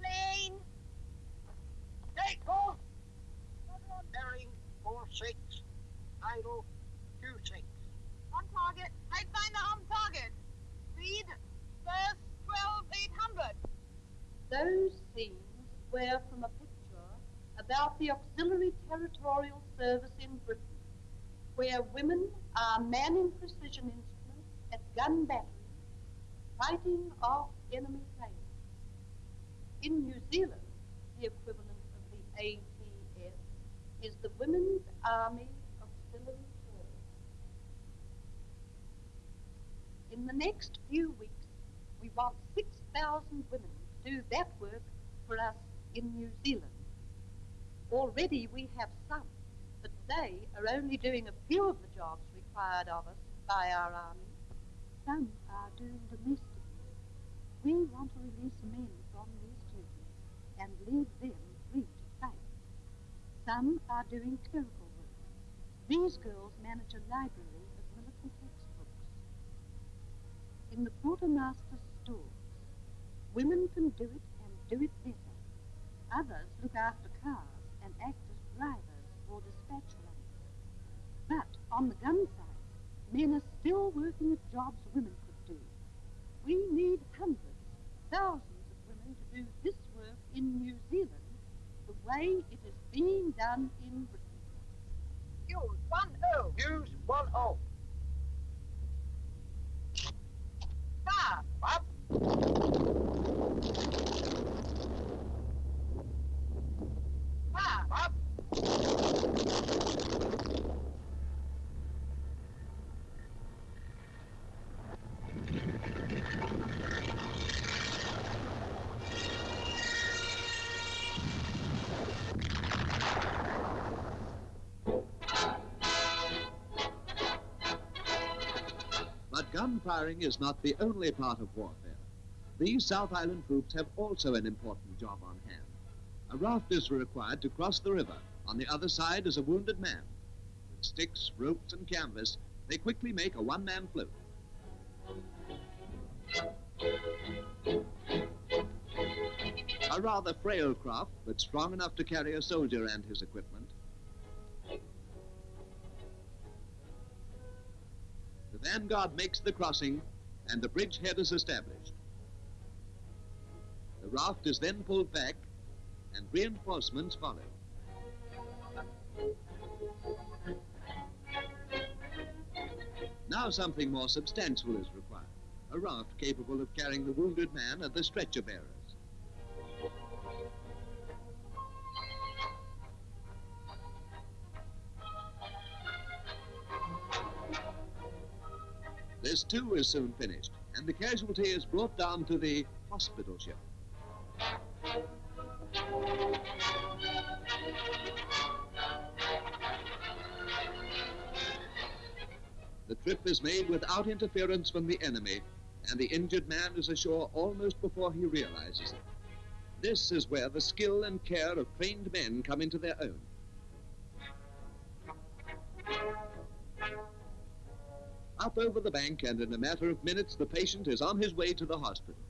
Plane. Take course. Bearing. Idle. On target. On target. Speed. First 12800. Those scenes were from a picture about the Auxiliary Territorial Service in Britain, where women are manning precision instruments at gun batteries, fighting off enemy planes. In New Zealand, the equivalent of the ATS is the Women's Army of Auxiliary Service. In the next few weeks, we want 6,000 women to do that work for us in New Zealand. Already we have some, they are only doing a few of the jobs required of us by our army. Some are doing domestic work. We want to release men from these duties and leave them free to fight. Some are doing clerical work. These girls manage a library of military textbooks. In the quartermaster's stores, women can do it and do it better. Others look after on the gun side, men are still working at jobs women could do. We need hundreds, thousands of women to do this work in New Zealand the way it is being done in Britain. Use one O. Use one O. gun firing is not the only part of warfare. These South Island troops have also an important job on hand. A raft is required to cross the river. On the other side is a wounded man. With sticks, ropes, and canvas, they quickly make a one man float. A rather frail craft, but strong enough to carry a soldier and his equipment. Vanguard makes the crossing, and the bridgehead is established. The raft is then pulled back, and reinforcements follow. Now something more substantial is required. A raft capable of carrying the wounded man and the stretcher bearers. This too is soon finished, and the casualty is brought down to the hospital ship. The trip is made without interference from the enemy, and the injured man is ashore almost before he realizes it. This is where the skill and care of trained men come into their own. Up over the bank, and in a matter of minutes, the patient is on his way to the hospital.